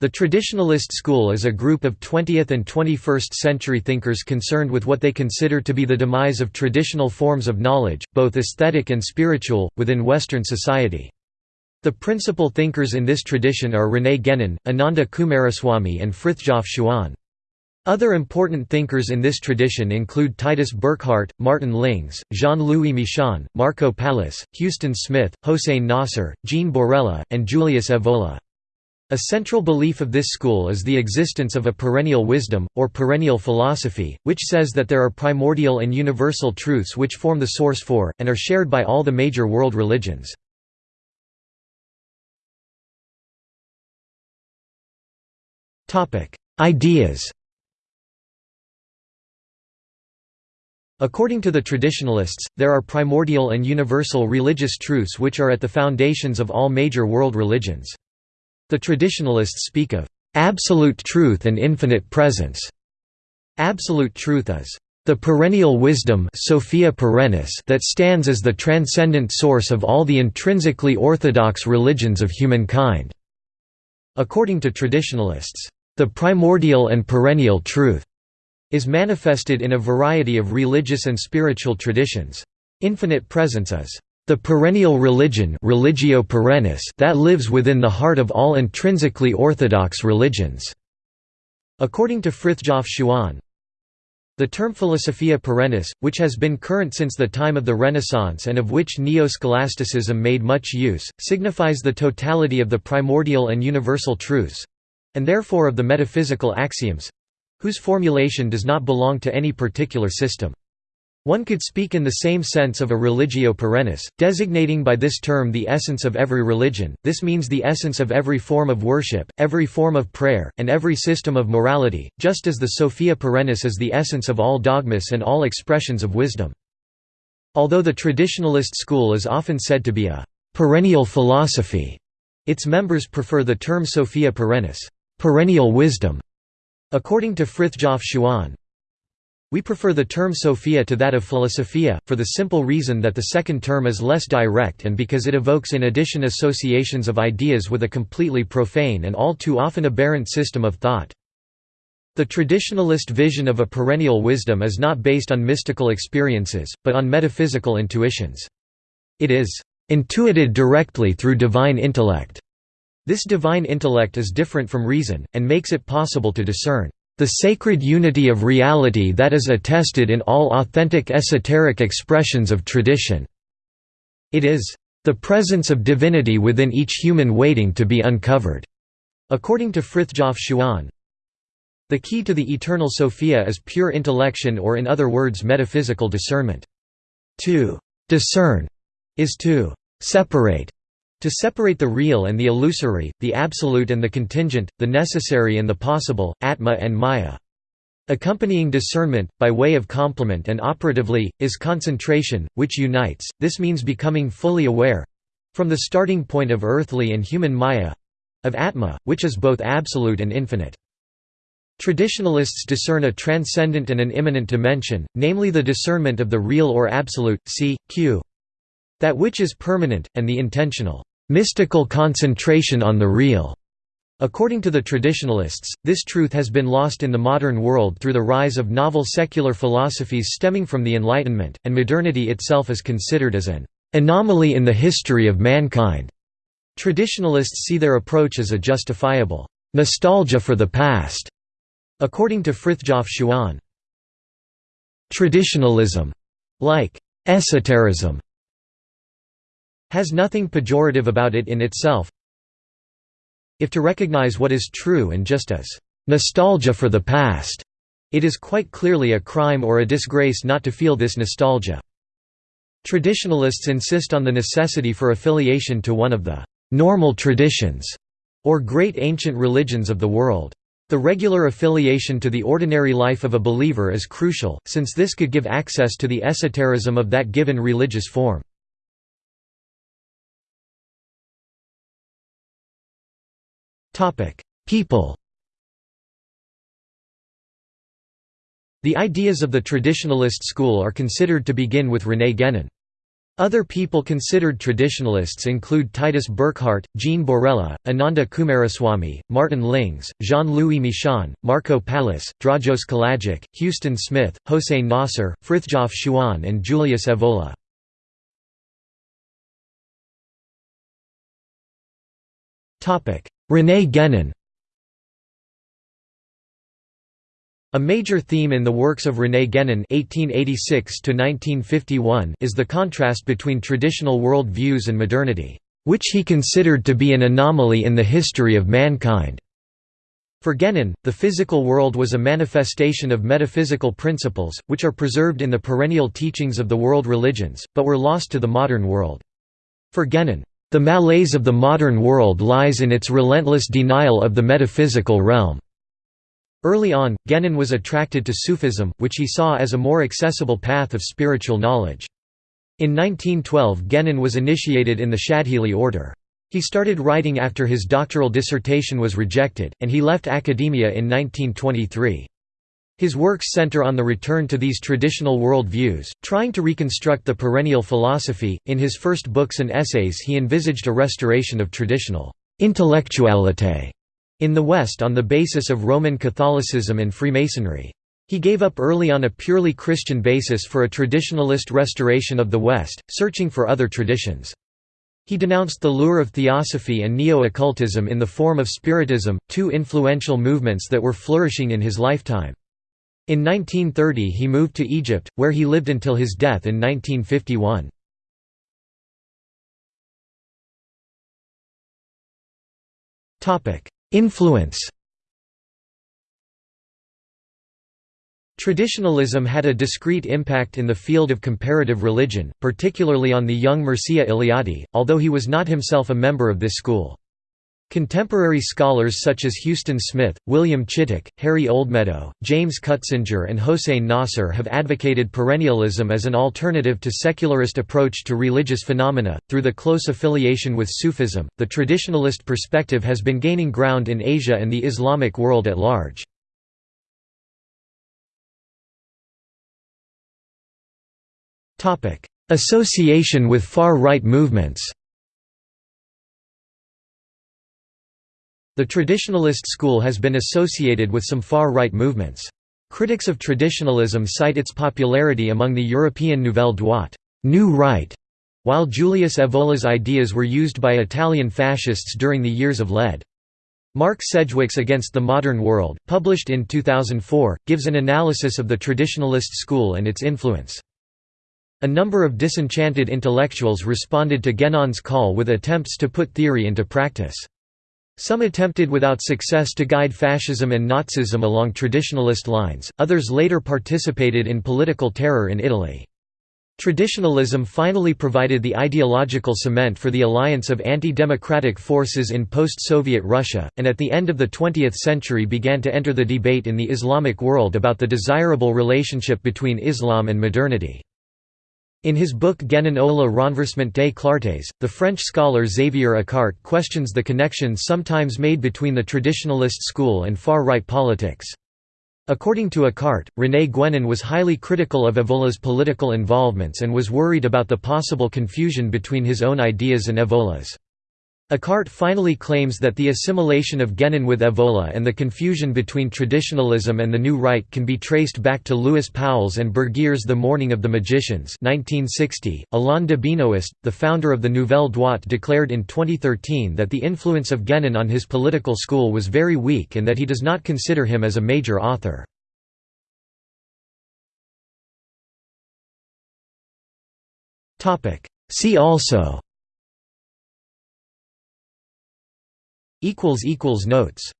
The Traditionalist school is a group of 20th and 21st century thinkers concerned with what they consider to be the demise of traditional forms of knowledge, both aesthetic and spiritual, within Western society. The principal thinkers in this tradition are René Guénon, Ananda Coomaraswamy and Frithjof Schuon. Other important thinkers in this tradition include Titus Burckhardt, Martin Lings, Jean-Louis Michon, Marco Pallis, Huston Smith, Hossein Nasr, Jean Borella, and Julius Evola. A central belief of this school is the existence of a perennial wisdom, or perennial philosophy, which says that there are primordial and universal truths which form the source for, and are shared by all the major world religions. Ideas According to the traditionalists, there are primordial and universal religious truths which are at the foundations of all major world religions. The traditionalists speak of absolute truth and infinite presence. Absolute truth is the perennial wisdom Sophia perennis that stands as the transcendent source of all the intrinsically orthodox religions of humankind. According to traditionalists, the primordial and perennial truth is manifested in a variety of religious and spiritual traditions. Infinite presence is the perennial religion religio perennis that lives within the heart of all intrinsically orthodox religions." According to Frithjof Schuon, the term Philosophia perennis, which has been current since the time of the Renaissance and of which Neo-Scholasticism made much use, signifies the totality of the primordial and universal truths—and therefore of the metaphysical axioms—whose formulation does not belong to any particular system. One could speak in the same sense of a religio perennis, designating by this term the essence of every religion, this means the essence of every form of worship, every form of prayer, and every system of morality, just as the Sophia perennis is the essence of all dogmas and all expressions of wisdom. Although the traditionalist school is often said to be a perennial philosophy, its members prefer the term Sophia perennis perennial wisdom". According to Frithjof Schuon, we prefer the term Sophia to that of Philosophia, for the simple reason that the second term is less direct and because it evokes in addition associations of ideas with a completely profane and all too often aberrant system of thought. The traditionalist vision of a perennial wisdom is not based on mystical experiences, but on metaphysical intuitions. It is intuited directly through divine intellect. This divine intellect is different from reason, and makes it possible to discern the sacred unity of reality that is attested in all authentic esoteric expressions of tradition. It is the presence of divinity within each human waiting to be uncovered. According to Frithjof Schuon, the key to the eternal Sophia is pure intellection or in other words metaphysical discernment. To discern is to separate to separate the real and the illusory, the absolute and the contingent, the necessary and the possible, atma and maya. Accompanying discernment, by way of complement and operatively, is concentration, which unites, this means becoming fully aware—from the starting point of earthly and human maya—of atma, which is both absolute and infinite. Traditionalists discern a transcendent and an immanent dimension, namely the discernment of the real or absolute, c. q. That which is permanent, and the intentional, mystical concentration on the real. According to the traditionalists, this truth has been lost in the modern world through the rise of novel secular philosophies stemming from the Enlightenment, and modernity itself is considered as an anomaly in the history of mankind. Traditionalists see their approach as a justifiable nostalgia for the past. According to Frithjof Schuon, traditionalism, like esotericism, has nothing pejorative about it in itself if to recognize what is true and just as nostalgia for the past, it is quite clearly a crime or a disgrace not to feel this nostalgia. Traditionalists insist on the necessity for affiliation to one of the normal traditions, or great ancient religions of the world. The regular affiliation to the ordinary life of a believer is crucial, since this could give access to the esotericism of that given religious form. People The ideas of the traditionalist school are considered to begin with René Guénon. Other people considered traditionalists include Titus Burckhardt, Jean Borella, Ananda Coomaraswamy, Martin Lings, Jean-Louis Michon, Marco Pallis, Dragos Kalajic, Huston Smith, Hossein Nasr, Frithjof Schuon and Julius Evola. René Guénon A major theme in the works of René Guénon (1886–1951) is the contrast between traditional world views and modernity, which he considered to be an anomaly in the history of mankind. For Guénon, the physical world was a manifestation of metaphysical principles, which are preserved in the perennial teachings of the world religions, but were lost to the modern world. For Guénon, the malaise of the modern world lies in its relentless denial of the metaphysical realm. Early on, Guénon was attracted to Sufism, which he saw as a more accessible path of spiritual knowledge. In 1912 Guénon was initiated in the Shadhili order. He started writing after his doctoral dissertation was rejected, and he left academia in 1923. His works center on the return to these traditional world views, trying to reconstruct the perennial philosophy. In his first books and essays, he envisaged a restoration of traditional intellectualité in the West on the basis of Roman Catholicism and Freemasonry. He gave up early on a purely Christian basis for a traditionalist restoration of the West, searching for other traditions. He denounced the lure of theosophy and neo-occultism in the form of Spiritism, two influential movements that were flourishing in his lifetime. In 1930 he moved to Egypt, where he lived until his death in 1951. Influence Traditionalism had a discreet impact in the field of comparative religion, particularly on the young Mircea Eliade, although he was not himself a member of this school. Contemporary scholars such as Huston Smith, William Chittick, Harry Oldmeadow, James Cutsinger and Hossein Nasr have advocated perennialism as an alternative to secularist approach to religious phenomena. Through the close affiliation with Sufism, the traditionalist perspective has been gaining ground in Asia and the Islamic world at large. Association with far-right movements The traditionalist school has been associated with some far-right movements. Critics of traditionalism cite its popularity among the European Nouvelle Droite new right", while Julius Evola's ideas were used by Italian fascists during the years of lead. Mark Sedgwick's Against the Modern World, published in 2004, gives an analysis of the traditionalist school and its influence. A number of disenchanted intellectuals responded to Guénon's call with attempts to put theory into practice. Some attempted without success to guide fascism and Nazism along traditionalist lines, others later participated in political terror in Italy. Traditionalism finally provided the ideological cement for the alliance of anti-democratic forces in post-Soviet Russia, and at the end of the 20th century began to enter the debate in the Islamic world about the desirable relationship between Islam and modernity. In his book le renversement des clartés, the French scholar Xavier Accart questions the connections sometimes made between the traditionalist school and far-right politics. According to Accart, René Guénon was highly critical of Evola's political involvements and was worried about the possible confusion between his own ideas and Evola's. Accart finally claims that the assimilation of Guénon with Evola and the confusion between traditionalism and the New Right can be traced back to Louis Pauwels' and Bergier's The Morning of the Magicians 1960. Alain de Benoist, the founder of the Nouvelle Droite declared in 2013 that the influence of Guénon on his political school was very weak and that he does not consider him as a major author. See also Notes